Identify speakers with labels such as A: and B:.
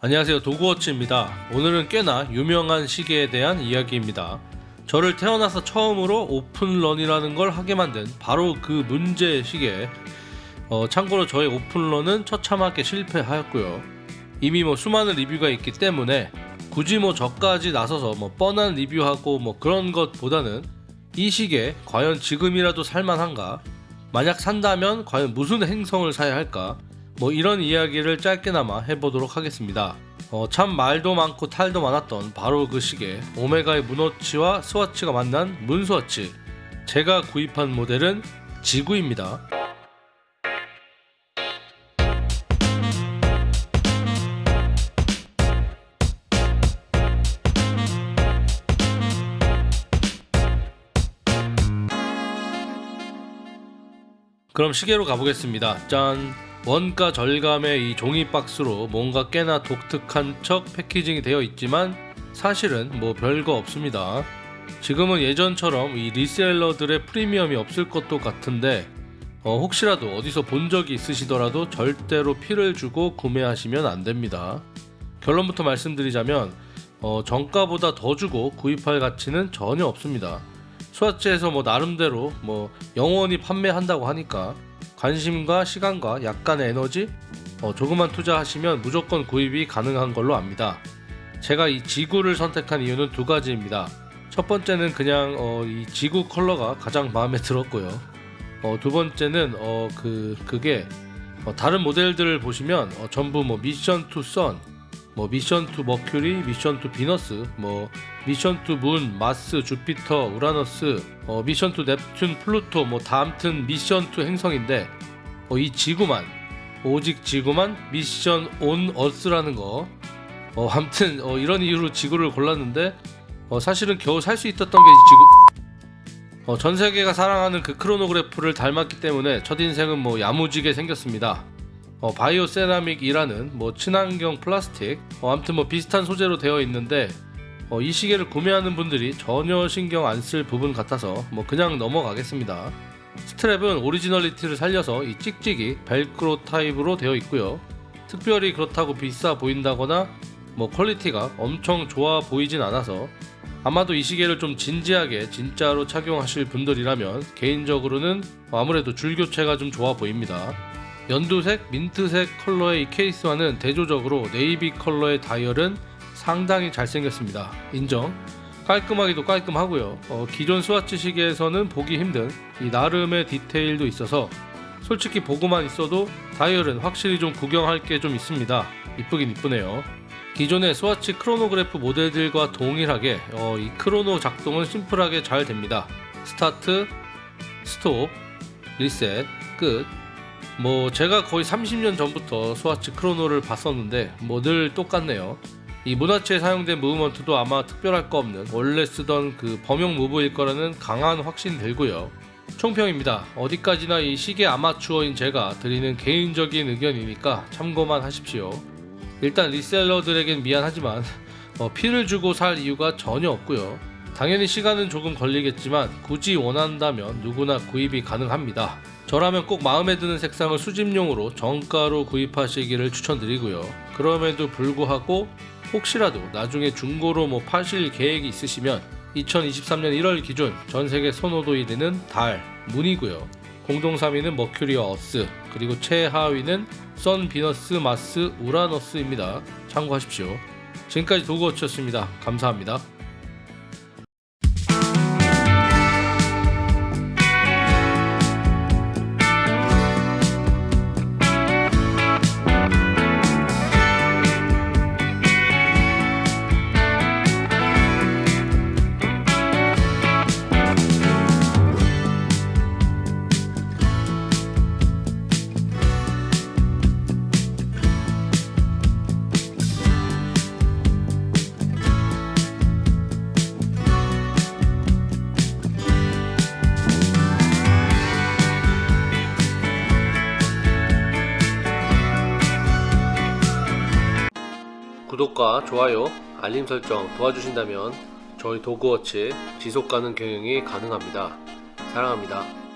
A: 안녕하세요. 도구워치입니다. 오늘은 꽤나 유명한 시계에 대한 이야기입니다. 저를 태어나서 처음으로 오픈런이라는 걸 하게 만든 바로 그 문제 시계. 어, 참고로 저의 오픈런은 처참하게 실패하였고요. 이미 뭐 수많은 리뷰가 있기 때문에 굳이 뭐 저까지 나서서 뭐 뻔한 리뷰하고 뭐 그런 것보다는 이 시계 과연 지금이라도 살만한가? 만약 산다면 과연 무슨 행성을 사야 할까 뭐 이런 이야기를 짧게나마 해보도록 하겠습니다. 어, 참 말도 많고 탈도 많았던 바로 그 시계 오메가의 문워치와 스와치가 만난 문스와치 제가 구입한 모델은 지구입니다. 그럼 시계로 가보겠습니다. 짠! 원가 절감의 이 종이 박스로 뭔가 꽤나 독특한 척 패키징이 되어 있지만 사실은 뭐 별거 없습니다. 지금은 예전처럼 이 리셀러들의 프리미엄이 없을 것도 같은데 어, 혹시라도 어디서 본 적이 있으시더라도 절대로 피를 주고 구매하시면 안 됩니다. 결론부터 말씀드리자면 어, 정가보다 더 주고 구입할 가치는 전혀 없습니다. 스와치에서 뭐 나름대로 뭐 영원히 판매한다고 하니까 관심과 시간과 약간의 에너지 어, 조금만 투자하시면 무조건 구입이 가능한 걸로 압니다. 제가 이 지구를 선택한 이유는 두 가지입니다. 첫 번째는 그냥 어, 이 지구 컬러가 가장 마음에 들었고요. 어, 두 번째는 어, 그 그게 어, 다른 모델들을 보시면 어, 전부 뭐 Mission to Sun, 뭐 Mission to Mercury, Mission to Venus, 뭐 Mission to Moon, Mars, Jupiter, Uranus, 어, Mission to Neptune, Pluto 뭐다 암튼 Mission to 행성인데 어, 이 지구만 오직 지구만 Mission on Earth라는 거 어, 암튼 어, 이런 이유로 지구를 골랐는데 어, 사실은 겨우 살 수 있었던 게 이 지구 어, 전 세계가 사랑하는 그 크로노그래프를 닮았기 때문에 첫 인상은 뭐 야무지게 생겼습니다. 어, 바이오 세라믹이라는 뭐 친환경 플라스틱 어, 아무튼 뭐 비슷한 소재로 되어 있는데 어, 이 시계를 구매하는 분들이 전혀 신경 안 쓸 부분 같아서 뭐 그냥 넘어가겠습니다. 스트랩은 originality를 살려서 이 찍찍이 벨크로 타입으로 되어 있고요. 특별히 그렇다고 비싸 보인다거나 뭐 퀄리티가 엄청 좋아 보이진 않아서 아마도 이 시계를 좀 진지하게 진짜로 착용하실 분들이라면 개인적으로는 아무래도 줄교체가 좀 좋아 보입니다. 연두색, 민트색 컬러의 이 케이스와는 대조적으로 네이비 컬러의 다이얼은 상당히 잘생겼습니다. 인정. 깔끔하기도 깔끔하고요. 어, 기존 스와치 시계에서는 보기 힘든 이 나름의 디테일도 있어서 솔직히 보고만 있어도 다이얼은 확실히 좀 구경할 게 좀 있습니다. 이쁘긴 이쁘네요. 기존의 스와치 크로노그래프 모델들과 동일하게 어, 이 크로노 작동은 심플하게 잘 됩니다. 스타트, 스톱, 리셋, 끝. 뭐 제가 거의 30년 전부터 스와치 크로노를 봤었는데 뭐 늘 똑같네요. 이 문화체에 사용된 무브먼트도 아마 특별할 거 없는 원래 쓰던 그 범용 무브일 거라는 강한 확신 들고요. 총평입니다. 어디까지나 이 시계 아마추어인 제가 드리는 개인적인 의견이니까 참고만 하십시오. 일단 리셀러들에겐 미안하지만 어, 피를 주고 살 이유가 전혀 없고요. 당연히 시간은 조금 걸리겠지만 굳이 원한다면 누구나 구입이 가능합니다. 저라면 꼭 마음에 드는 색상을 수집용으로 정가로 구입하시기를 추천드리고요. 그럼에도 불구하고 혹시라도 나중에 중고로 뭐 파실 계획이 있으시면 2023년 1월 기준 전세계 선호도 1위는 달, 문이고요. 공동 3위는 머큐리와 어스, 그리고 최하위는 선, 비너스, 마스, 우라너스입니다. 참고하십시오. 지금까지 도그워치였습니다. 감사합니다. 구독과 좋아요, 알림 설정 도와주신다면 저희 도그워치 지속가능 경영이 가능합니다. 사랑합니다.